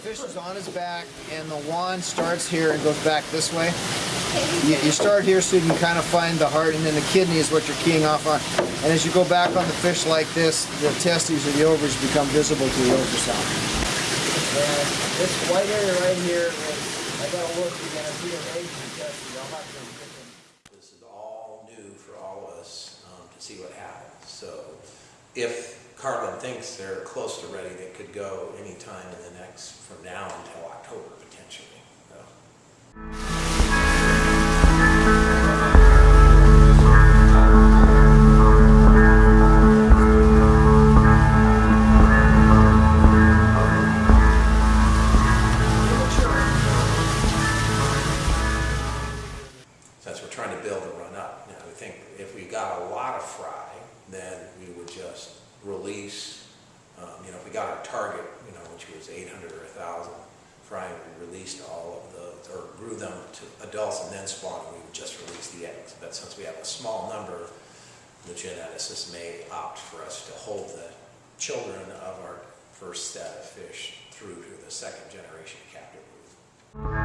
fish is on his back and the wand starts here and goes back this way. You, you start here so you can kind of find the heart and then the kidney is what you're keying off on. And as you go back on the fish like this, the testes or the ovaries become visible to the ultrasound. And this white area right here is, I gotta look again, I see an Asian testes, I'll have to get them. This is all new for all of us um, to see what happens. So if Carlin thinks they're close to ready, they could go anytime in the next, from now until October potentially. So. since we're trying to build a run up. Now, I think if we got a lot of fry, then we would just release, um, you know, if we got our target, you know, which was 800 or 1,000 fry, and we released all of those, or grew them to adults and then spawned, we would just release the eggs. But since we have a small number, the geneticists may opt for us to hold the children of our first set of fish through to the second generation captive.